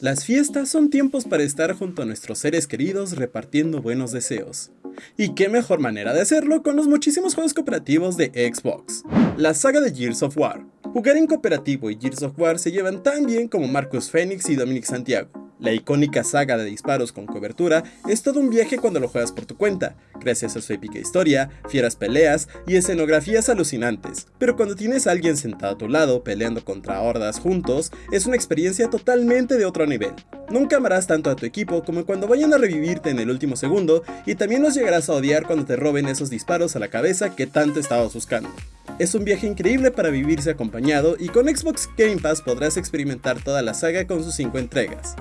Las fiestas son tiempos para estar junto a nuestros seres queridos repartiendo buenos deseos. Y qué mejor manera de hacerlo con los muchísimos juegos cooperativos de Xbox. La saga de Gears of War. Jugar en cooperativo y Gears of War se llevan tan bien como Marcus Phoenix y Dominic Santiago. La icónica saga de disparos con cobertura es todo un viaje cuando lo juegas por tu cuenta, gracias a su épica historia, fieras peleas y escenografías alucinantes. Pero cuando tienes a alguien sentado a tu lado peleando contra hordas juntos, es una experiencia totalmente de otro nivel. Nunca amarás tanto a tu equipo como cuando vayan a revivirte en el último segundo y también los llegarás a odiar cuando te roben esos disparos a la cabeza que tanto estabas buscando. Es un viaje increíble para vivirse acompañado y con Xbox Game Pass podrás experimentar toda la saga con sus 5 entregas.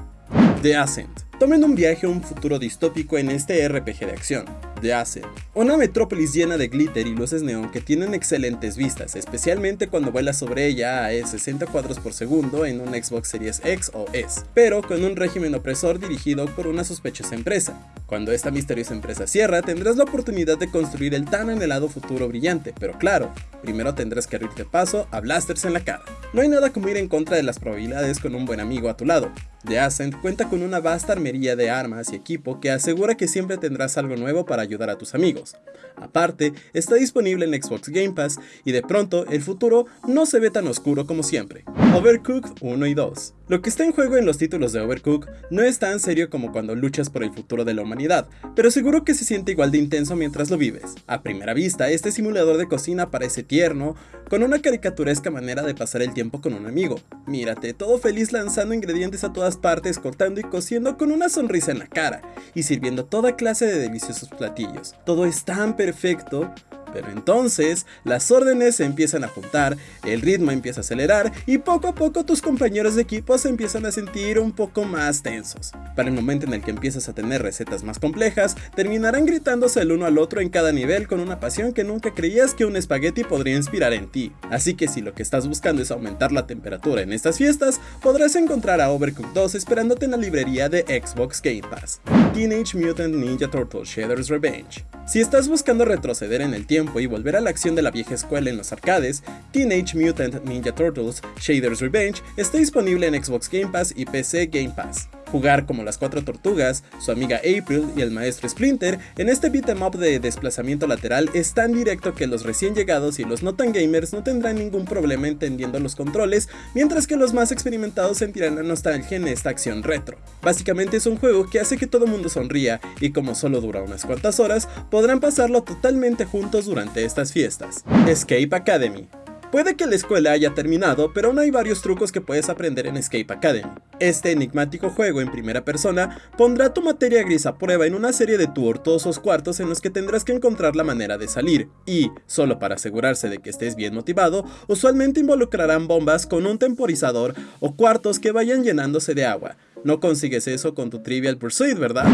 The Ascent. Tomen un viaje a un futuro distópico en este RPG de acción. The Ascent. Una metrópolis llena de glitter y luces neón que tienen excelentes vistas, especialmente cuando vuelas sobre ella a 60 cuadros por segundo en un Xbox Series X o S, pero con un régimen opresor dirigido por una sospechosa empresa. Cuando esta misteriosa empresa cierra, tendrás la oportunidad de construir el tan anhelado futuro brillante, pero claro, primero tendrás que abrirte paso a blasters en la cara. No hay nada como ir en contra de las probabilidades con un buen amigo a tu lado. The Ascent cuenta con una vasta armería de armas y equipo que asegura que siempre tendrás algo nuevo para ayudar a tus amigos. Aparte, está disponible en Xbox Game Pass y de pronto el futuro no se ve tan oscuro como siempre. Overcooked 1 y 2 Lo que está en juego en los títulos de Overcooked no es tan serio como cuando luchas por el futuro de la humanidad, pero seguro que se siente igual de intenso mientras lo vives. A primera vista, este simulador de cocina parece tierno, con una caricaturesca manera de pasar el tiempo con un amigo. Mírate, todo feliz lanzando ingredientes a todas partes, cortando y cociendo con una sonrisa en la cara, y sirviendo toda clase de deliciosos platillos. Todo es tan perfecto pero entonces las órdenes se empiezan a juntar, el ritmo empieza a acelerar y poco a poco tus compañeros de equipo se empiezan a sentir un poco más tensos. Para el momento en el que empiezas a tener recetas más complejas, terminarán gritándose el uno al otro en cada nivel con una pasión que nunca creías que un espagueti podría inspirar en ti. Así que si lo que estás buscando es aumentar la temperatura en estas fiestas, podrás encontrar a Overcooked 2 esperándote en la librería de Xbox Game Pass. Teenage Mutant Ninja Turtle Shredder's Revenge. Si estás buscando retroceder en el tiempo y volver a la acción de la vieja escuela en los arcades, Teenage Mutant Ninja Turtles Shaders Revenge está disponible en Xbox Game Pass y PC Game Pass. Jugar como las cuatro tortugas, su amiga April y el maestro Splinter en este beat'em up de desplazamiento lateral es tan directo que los recién llegados y los no tan gamers no tendrán ningún problema entendiendo los controles, mientras que los más experimentados sentirán la nostalgia en esta acción retro. Básicamente es un juego que hace que todo mundo sonría y como solo dura unas cuantas horas, podrán pasarlo totalmente juntos durante estas fiestas. Escape Academy Puede que la escuela haya terminado, pero aún hay varios trucos que puedes aprender en Escape Academy. Este enigmático juego en primera persona pondrá tu materia gris a prueba en una serie de tortuosos cuartos en los que tendrás que encontrar la manera de salir, y, solo para asegurarse de que estés bien motivado, usualmente involucrarán bombas con un temporizador o cuartos que vayan llenándose de agua. No consigues eso con tu Trivial Pursuit, ¿verdad?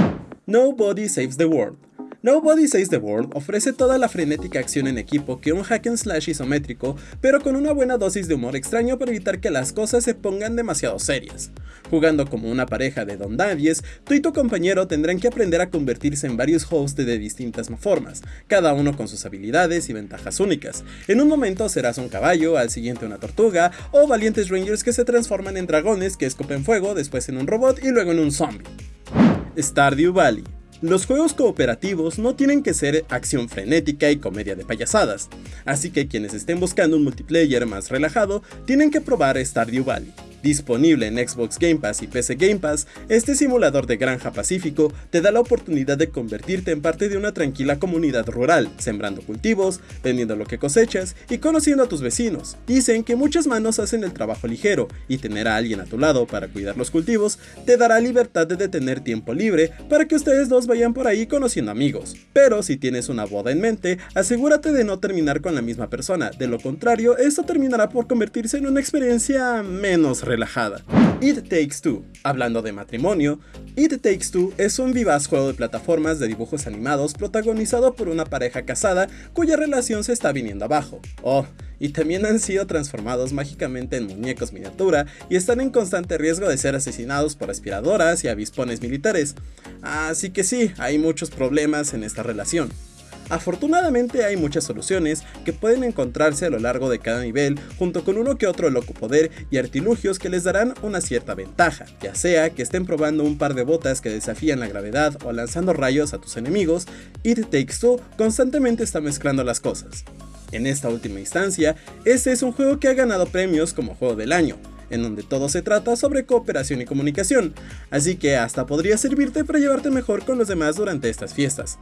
Nobody Saves the World Nobody Saves the World ofrece toda la frenética acción en equipo que un hack and slash isométrico, pero con una buena dosis de humor extraño para evitar que las cosas se pongan demasiado serias. Jugando como una pareja de don Davies, tú y tu compañero tendrán que aprender a convertirse en varios hosts de distintas formas, cada uno con sus habilidades y ventajas únicas. En un momento serás un caballo, al siguiente una tortuga, o valientes rangers que se transforman en dragones que escupen fuego, después en un robot y luego en un zombie. Stardew Valley los juegos cooperativos no tienen que ser acción frenética y comedia de payasadas, así que quienes estén buscando un multiplayer más relajado tienen que probar Stardew Valley. Disponible en Xbox Game Pass y PC Game Pass, este simulador de granja pacífico te da la oportunidad de convertirte en parte de una tranquila comunidad rural, sembrando cultivos, vendiendo lo que cosechas y conociendo a tus vecinos. Dicen que muchas manos hacen el trabajo ligero y tener a alguien a tu lado para cuidar los cultivos te dará libertad de tener tiempo libre para que ustedes dos vayan por ahí conociendo amigos. Pero si tienes una boda en mente, asegúrate de no terminar con la misma persona, de lo contrario esto terminará por convertirse en una experiencia menos relajada relajada. It Takes Two. Hablando de matrimonio, It Takes Two es un vivaz juego de plataformas de dibujos animados protagonizado por una pareja casada cuya relación se está viniendo abajo. Oh, y también han sido transformados mágicamente en muñecos miniatura y están en constante riesgo de ser asesinados por aspiradoras y avispones militares. Así que sí, hay muchos problemas en esta relación. Afortunadamente hay muchas soluciones que pueden encontrarse a lo largo de cada nivel junto con uno que otro loco poder y artilugios que les darán una cierta ventaja, ya sea que estén probando un par de botas que desafían la gravedad o lanzando rayos a tus enemigos, It Takes Two constantemente está mezclando las cosas. En esta última instancia, este es un juego que ha ganado premios como juego del año, en donde todo se trata sobre cooperación y comunicación, así que hasta podría servirte para llevarte mejor con los demás durante estas fiestas.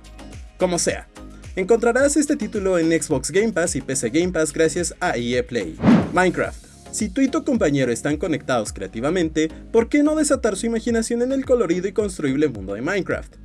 Como sea, Encontrarás este título en Xbox Game Pass y PC Game Pass gracias a EA Play. Minecraft. Si tú y tu compañero están conectados creativamente, ¿por qué no desatar su imaginación en el colorido y construible mundo de Minecraft?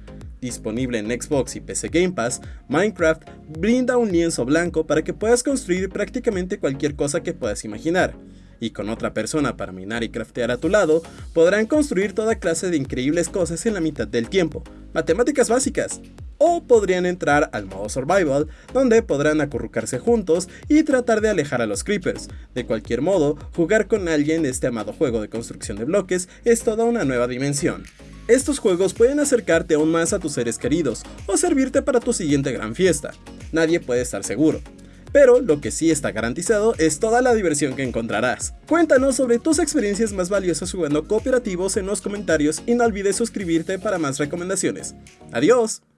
Disponible en Xbox y PC Game Pass, Minecraft brinda un lienzo blanco para que puedas construir prácticamente cualquier cosa que puedas imaginar. Y con otra persona para minar y craftear a tu lado, podrán construir toda clase de increíbles cosas en la mitad del tiempo. Matemáticas básicas o podrían entrar al modo survival, donde podrán acurrucarse juntos y tratar de alejar a los creepers. De cualquier modo, jugar con alguien este amado juego de construcción de bloques es toda una nueva dimensión. Estos juegos pueden acercarte aún más a tus seres queridos o servirte para tu siguiente gran fiesta. Nadie puede estar seguro. Pero lo que sí está garantizado es toda la diversión que encontrarás. Cuéntanos sobre tus experiencias más valiosas jugando cooperativos en los comentarios y no olvides suscribirte para más recomendaciones. ¡Adiós!